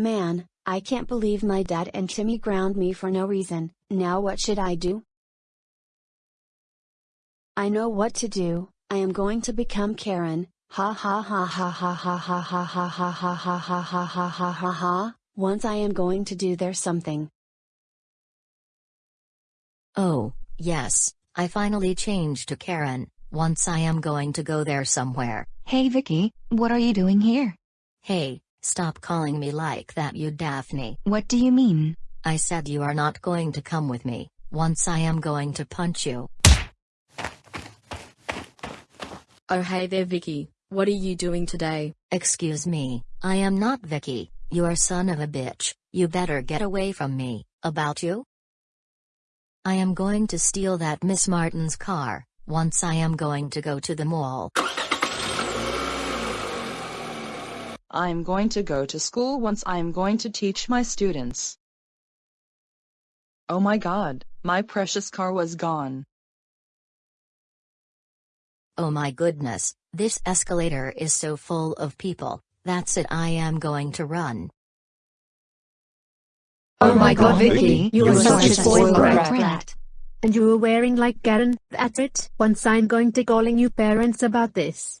Man, I can't believe my dad and Timmy ground me for no reason, now what should I do? I know what to do, I am going to become Karen, ha ha ha ha ha ha ha ha ha ha ha ha ha ha ha ha ha ha, once I am going to do there something. Oh, yes, I finally changed to Karen, once I am going to go there somewhere. Hey Vicky, what are you doing here? Hey, stop calling me like that you Daphne. What do you mean? I said you are not going to come with me, once I am going to punch you. Oh hey there Vicky, what are you doing today? Excuse me, I am not Vicky, you are son of a bitch, you better get away from me, about you? I am going to steal that Miss Martin's car, once I am going to go to the mall. I'm going to go to school once I'm going to teach my students. Oh my god, my precious car was gone. Oh my goodness, this escalator is so full of people, that's it I am going to run. Oh my god, Vicky, you you're such a such a spoiled spoiled brat. brat. And you were wearing like Karen, that's it. Once I'm going to calling you parents about this.